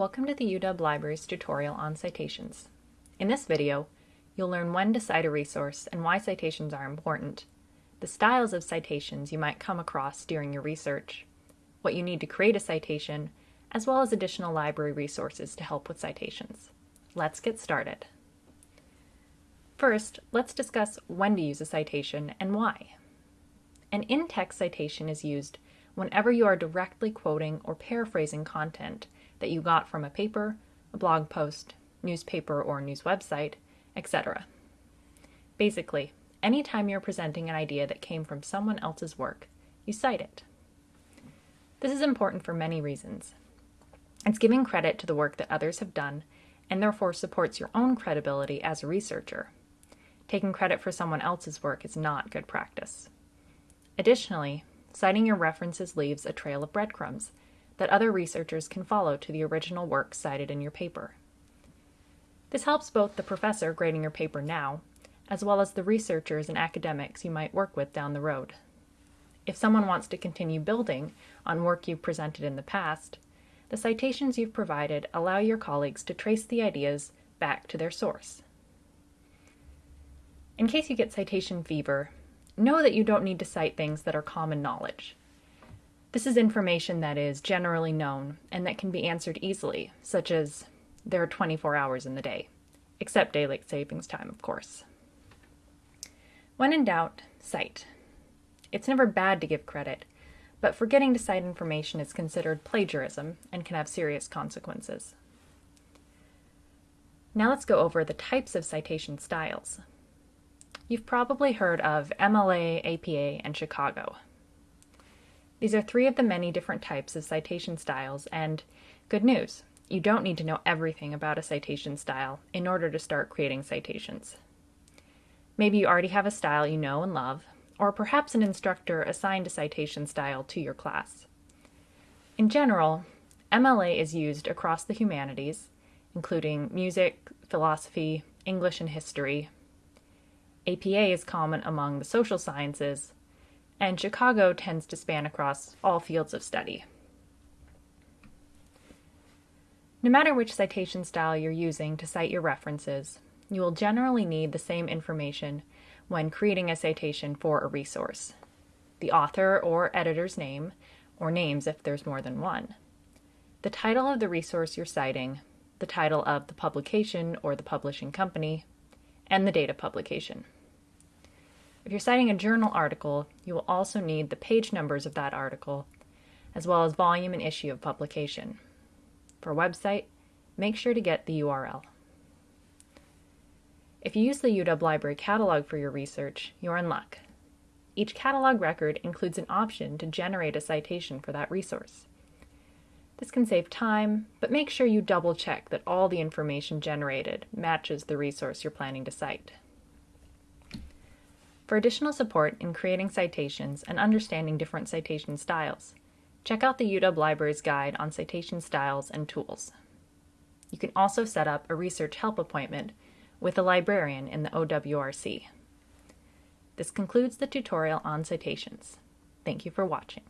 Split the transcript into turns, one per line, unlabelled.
Welcome to the UW Libraries tutorial on citations. In this video, you'll learn when to cite a resource and why citations are important, the styles of citations you might come across during your research, what you need to create a citation, as well as additional library resources to help with citations. Let's get started. First, let's discuss when to use a citation and why. An in-text citation is used whenever you are directly quoting or paraphrasing content that you got from a paper, a blog post, newspaper or news website, etc. Basically, anytime you're presenting an idea that came from someone else's work, you cite it. This is important for many reasons. It's giving credit to the work that others have done and therefore supports your own credibility as a researcher. Taking credit for someone else's work is not good practice. Additionally, citing your references leaves a trail of breadcrumbs that other researchers can follow to the original work cited in your paper. This helps both the professor grading your paper now, as well as the researchers and academics you might work with down the road. If someone wants to continue building on work you've presented in the past, the citations you've provided allow your colleagues to trace the ideas back to their source. In case you get citation fever, know that you don't need to cite things that are common knowledge. This is information that is generally known and that can be answered easily, such as there are 24 hours in the day, except daylight savings time, of course. When in doubt, cite. It's never bad to give credit, but forgetting to cite information is considered plagiarism and can have serious consequences. Now let's go over the types of citation styles. You've probably heard of MLA, APA, and Chicago. These are three of the many different types of citation styles, and good news, you don't need to know everything about a citation style in order to start creating citations. Maybe you already have a style you know and love, or perhaps an instructor assigned a citation style to your class. In general, MLA is used across the humanities, including music, philosophy, English, and history. APA is common among the social sciences, and Chicago tends to span across all fields of study. No matter which citation style you're using to cite your references, you will generally need the same information when creating a citation for a resource. The author or editor's name, or names if there's more than one. The title of the resource you're citing, the title of the publication or the publishing company, and the date of publication. If you're citing a journal article, you will also need the page numbers of that article, as well as volume and issue of publication. For a website, make sure to get the URL. If you use the UW Library catalog for your research, you're in luck. Each catalog record includes an option to generate a citation for that resource. This can save time, but make sure you double check that all the information generated matches the resource you're planning to cite. For additional support in creating citations and understanding different citation styles, check out the UW Libraries Guide on Citation Styles and Tools. You can also set up a research help appointment with a librarian in the OWRC. This concludes the tutorial on citations. Thank you for watching.